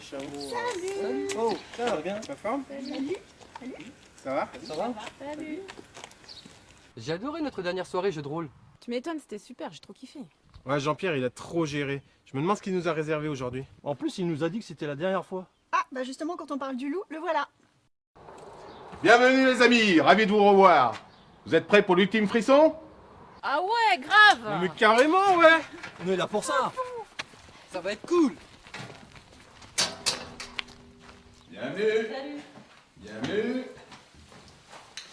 Salut Oh, ça va bien Ça forme Salut Ça va Ça va Salut J'ai adoré notre dernière soirée jeu de rôle. Tu m'étonnes, c'était super, j'ai trop kiffé. Ouais, Jean-Pierre, il a trop géré. Je me demande ce qu'il nous a réservé aujourd'hui. En plus, il nous a dit que c'était la dernière fois. Ah, bah justement, quand on parle du loup, le voilà. Bienvenue les amis, ravi de vous revoir. Vous êtes prêts pour l'ultime frisson? Ah ouais, grave Mais carrément, ouais On est là pour ça Ça va être cool Bienvenue Salut Bienvenue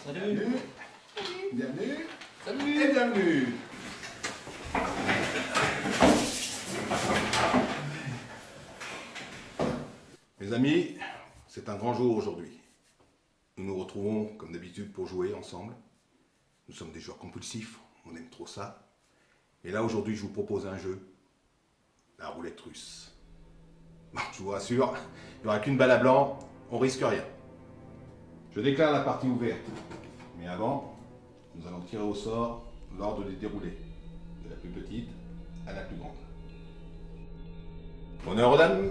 Salut Bienvenue Bienvenue Salut et bienvenue Mes amis, c'est un grand jour aujourd'hui. Nous nous retrouvons comme d'habitude pour jouer ensemble. Nous sommes des joueurs compulsifs, on aime trop ça. Et là aujourd'hui je vous propose un jeu, la roulette russe. Je vous rassure, il n'y aura qu'une balle à blanc, on risque rien. Je déclare la partie ouverte. Mais avant, nous allons tirer au sort l'ordre des déroulés, de la plus petite à la plus grande. Honneur aux dames.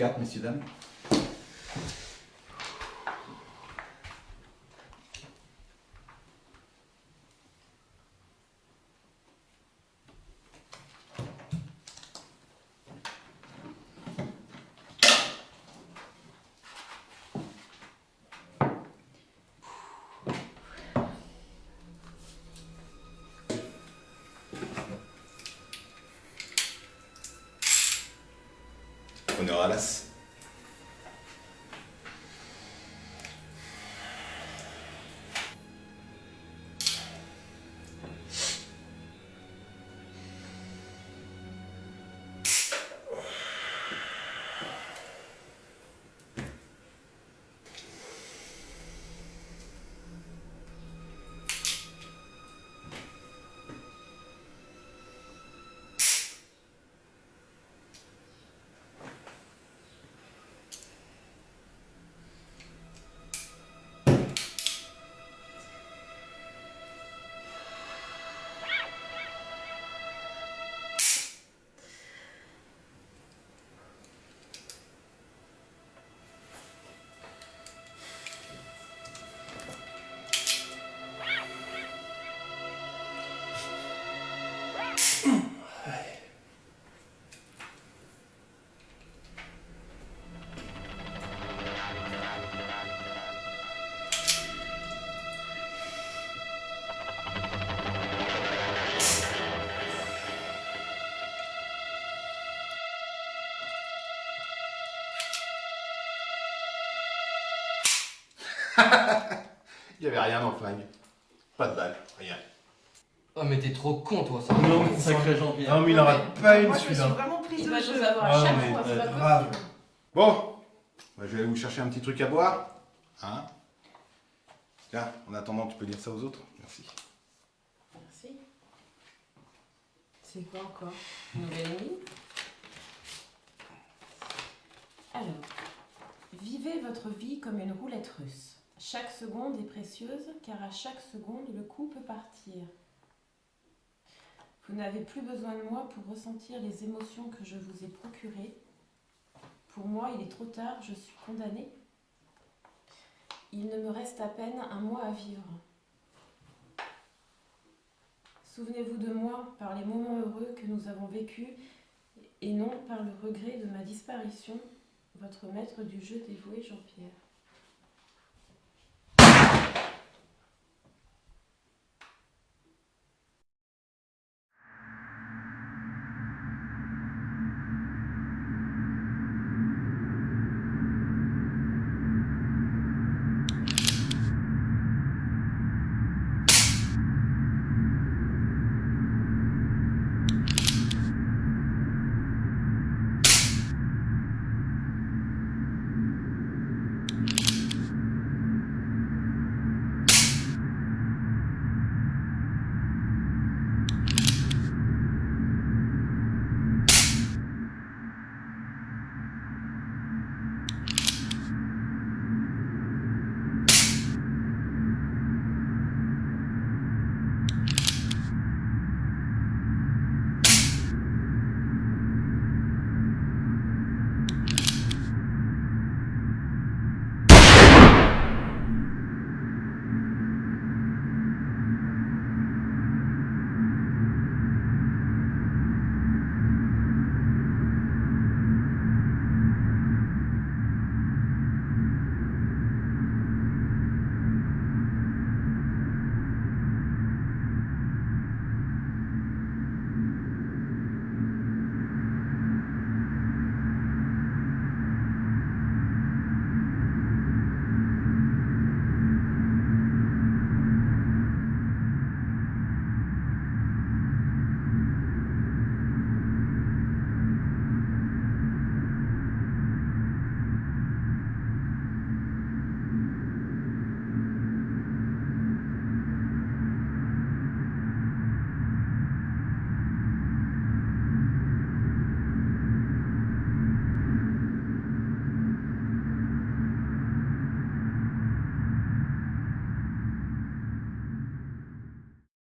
À vos cartes, messieurs, dames. Honneur Il n'y avait rien dans le flingue. Pas de balle, rien. Oh mais t'es trop con toi ça Non, sacré Jean-Pierre. Non, mais il en rate pas une Moi, je me suis celui-là. vraiment prise va jeu. Ah, à chaque mais, fois, c'est euh, pas grave. possible. Bon, bah, je vais aller vous chercher un petit truc à boire. Hein Tiens, en attendant, tu peux dire ça aux autres Merci. Merci. C'est quoi encore Nouvelle nuit Alors, vivez votre vie comme une roulette russe. Chaque seconde est précieuse car à chaque seconde le coup peut partir. Vous n'avez plus besoin de moi pour ressentir les émotions que je vous ai procurées. Pour moi, il est trop tard, je suis condamnée. Il ne me reste à peine un mois à vivre. Souvenez-vous de moi par les moments heureux que nous avons vécus et non par le regret de ma disparition. Votre maître du jeu dévoué Jean-Pierre.